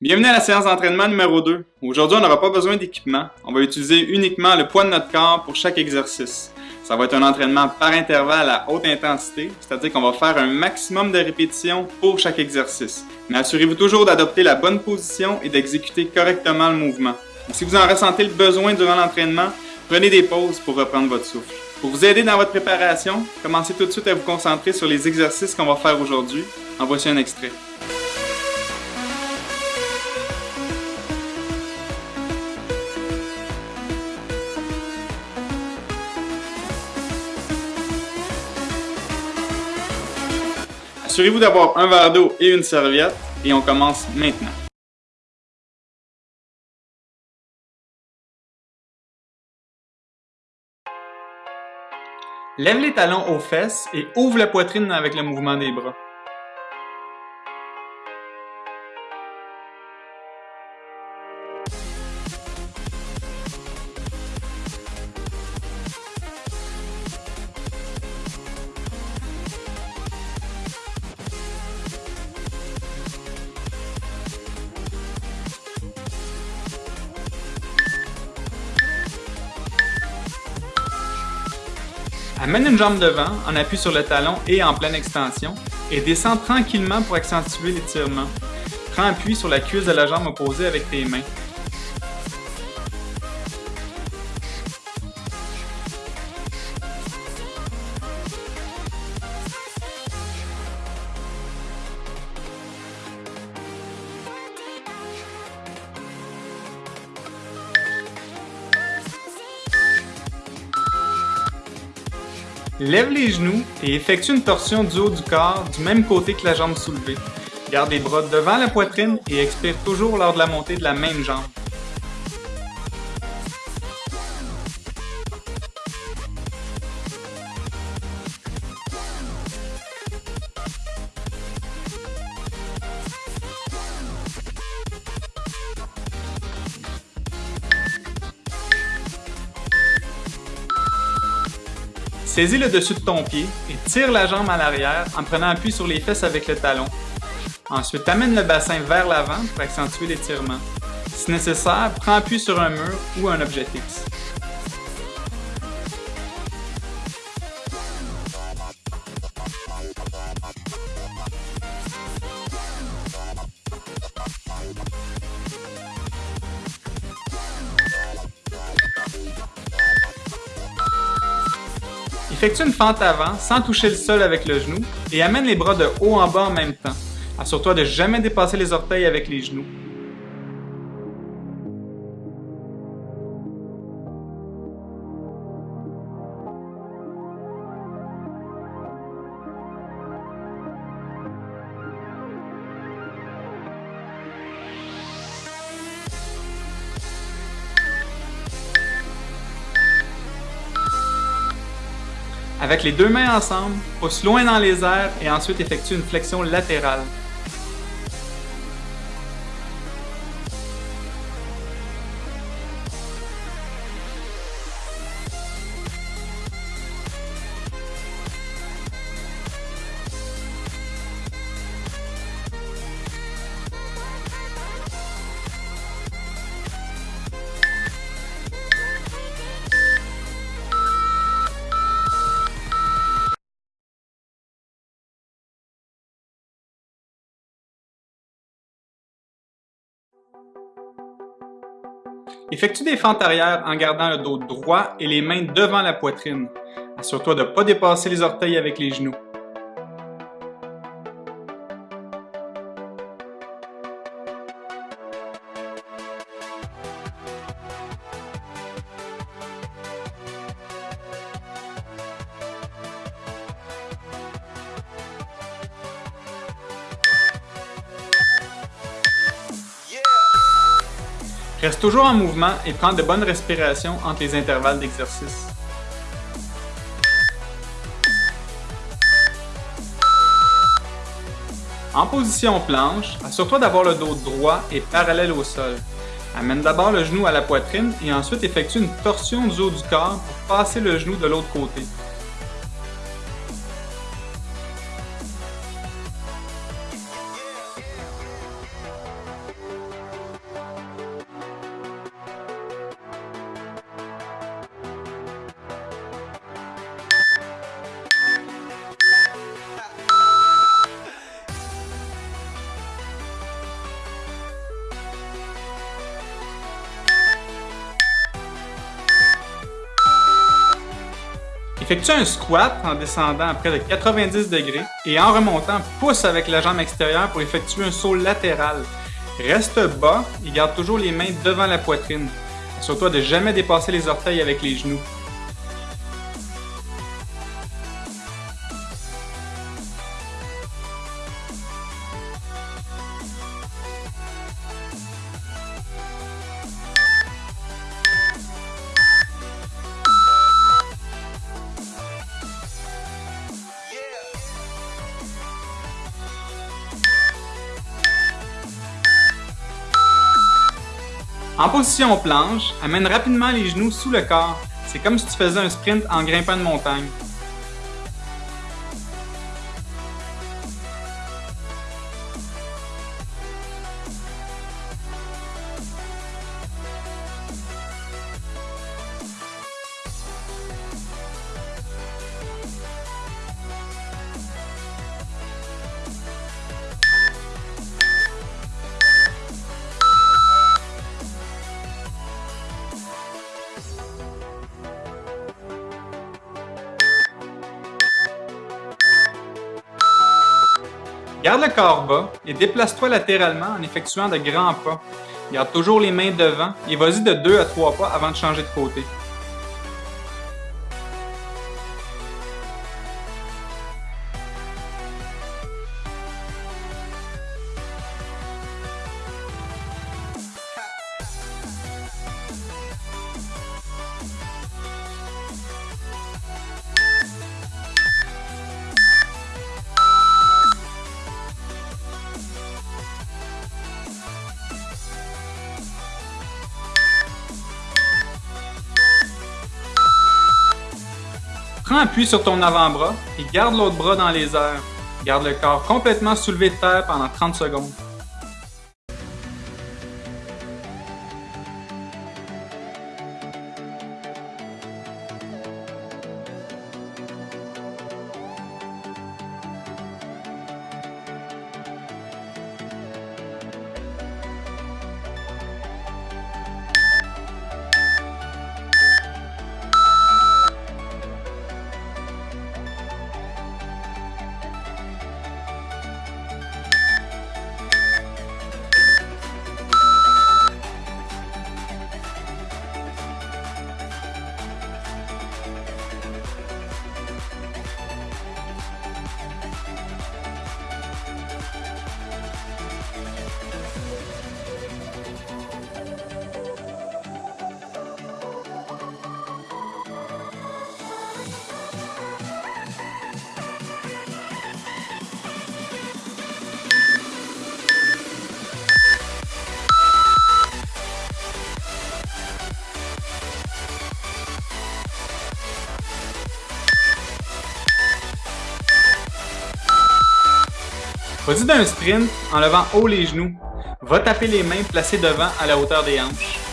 Bienvenue à la séance d'entraînement numéro 2. Aujourd'hui, on n'aura pas besoin d'équipement. On va utiliser uniquement le poids de notre corps pour chaque exercice. Ça va être un entraînement par intervalle à haute intensité, c'est-à-dire qu'on va faire un maximum de répétitions pour chaque exercice. Mais assurez-vous toujours d'adopter la bonne position et d'exécuter correctement le mouvement. si vous en ressentez le besoin durant l'entraînement, prenez des pauses pour reprendre votre souffle. Pour vous aider dans votre préparation, commencez tout de suite à vous concentrer sur les exercices qu'on va faire aujourd'hui. En voici un extrait. Assurez-vous d'avoir un verre d'eau et une serviette et on commence maintenant. Lève les talons aux fesses et ouvre la poitrine avec le mouvement des bras. Amène une jambe devant, en appui sur le talon et en pleine extension, et descends tranquillement pour accentuer l'étirement. Prends appui sur la cuisse de la jambe opposée avec tes mains. Lève les genoux et effectue une torsion du haut du corps du même côté que la jambe soulevée. Garde les bras devant la poitrine et expire toujours lors de la montée de la même jambe. Saisis le dessus de ton pied et tire la jambe à l'arrière en prenant appui sur les fesses avec le talon. Ensuite, amène le bassin vers l'avant pour accentuer l'étirement. Si nécessaire, prends appui sur un mur ou un objet fixe. Effectue une fente avant sans toucher le sol avec le genou et amène les bras de haut en bas en même temps. Assure-toi de jamais dépasser les orteils avec les genoux. Avec les deux mains ensemble, pousse loin dans les airs et ensuite effectue une flexion latérale. Effectue des fentes arrière en gardant le dos droit et les mains devant la poitrine. Assure-toi de ne pas dépasser les orteils avec les genoux. Toujours en mouvement et prends de bonnes respirations entre les intervalles d'exercice. En position planche, assure-toi d'avoir le dos droit et parallèle au sol. Amène d'abord le genou à la poitrine et ensuite effectue une torsion du haut du corps pour passer le genou de l'autre côté. Effectue un squat en descendant à près de 90 degrés et en remontant, pousse avec la jambe extérieure pour effectuer un saut latéral. Reste bas et garde toujours les mains devant la poitrine. Assure-toi de jamais dépasser les orteils avec les genoux. En position planche, amène rapidement les genoux sous le corps. C'est comme si tu faisais un sprint en grimpant une montagne. Garde le corps bas et déplace-toi latéralement en effectuant de grands pas. Garde toujours les mains devant et vas-y de 2 à 3 pas avant de changer de côté. Prends appui sur ton avant-bras et garde l'autre bras dans les airs. Garde le corps complètement soulevé de terre pendant 30 secondes. Vas-y d'un sprint en levant haut les genoux. Va taper les mains placées devant à la hauteur des hanches.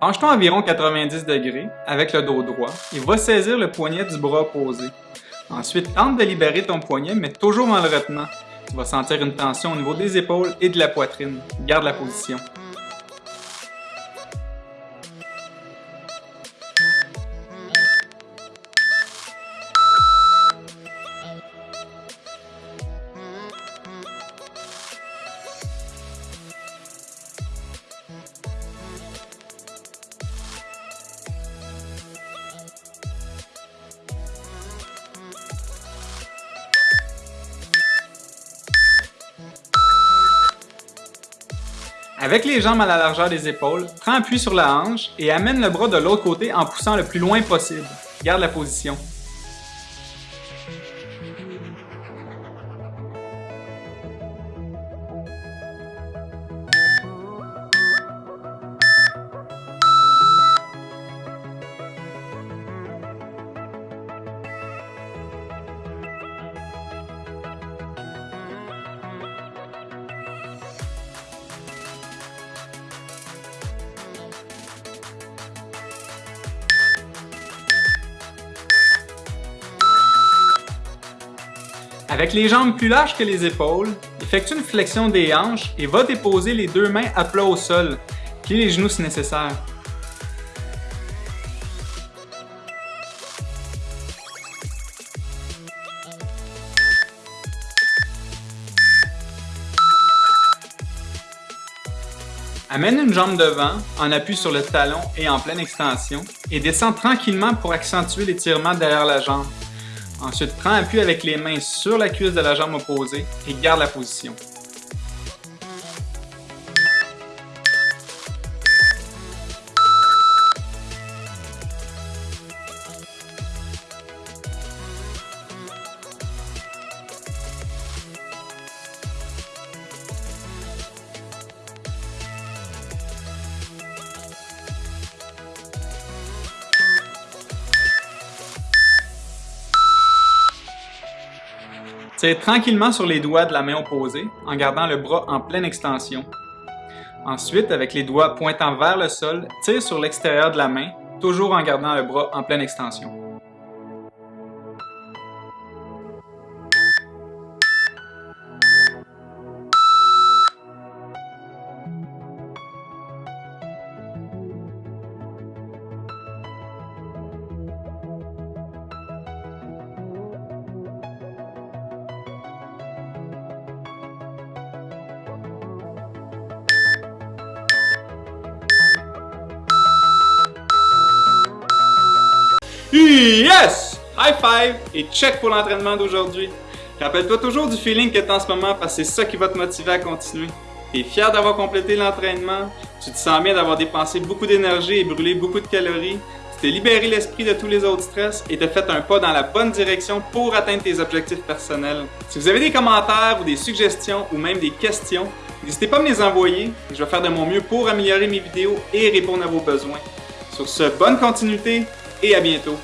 Penche-toi environ 90 degrés avec le dos droit et va saisir le poignet du bras opposé. Ensuite, tente de libérer ton poignet, mais toujours en le retenant. Tu vas sentir une tension au niveau des épaules et de la poitrine. Garde la position. Avec les jambes à la largeur des épaules, prends appui sur la hanche et amène le bras de l'autre côté en poussant le plus loin possible. Garde la position. Avec les jambes plus larges que les épaules, effectue une flexion des hanches et va déposer les deux mains à plat au sol. Plie les genoux si nécessaire. Amène une jambe devant, en appui sur le talon et en pleine extension, et descends tranquillement pour accentuer l'étirement derrière la jambe. Ensuite, prends appui avec les mains sur la cuisse de la jambe opposée et garde la position. Tire tranquillement sur les doigts de la main opposée en gardant le bras en pleine extension. Ensuite, avec les doigts pointant vers le sol, tire sur l'extérieur de la main, toujours en gardant le bras en pleine extension. Yes! High five et check pour l'entraînement d'aujourd'hui. Rappelle-toi toujours du feeling que tu as en ce moment parce que c'est ça qui va te motiver à continuer. Tu es fier d'avoir complété l'entraînement, tu te sens bien d'avoir dépensé beaucoup d'énergie et brûlé beaucoup de calories, tu t'es libéré l'esprit de tous les autres stress et t'as fait un pas dans la bonne direction pour atteindre tes objectifs personnels. Si vous avez des commentaires ou des suggestions ou même des questions, n'hésitez pas à me les envoyer je vais faire de mon mieux pour améliorer mes vidéos et répondre à vos besoins. Sur ce, bonne continuité et à bientôt.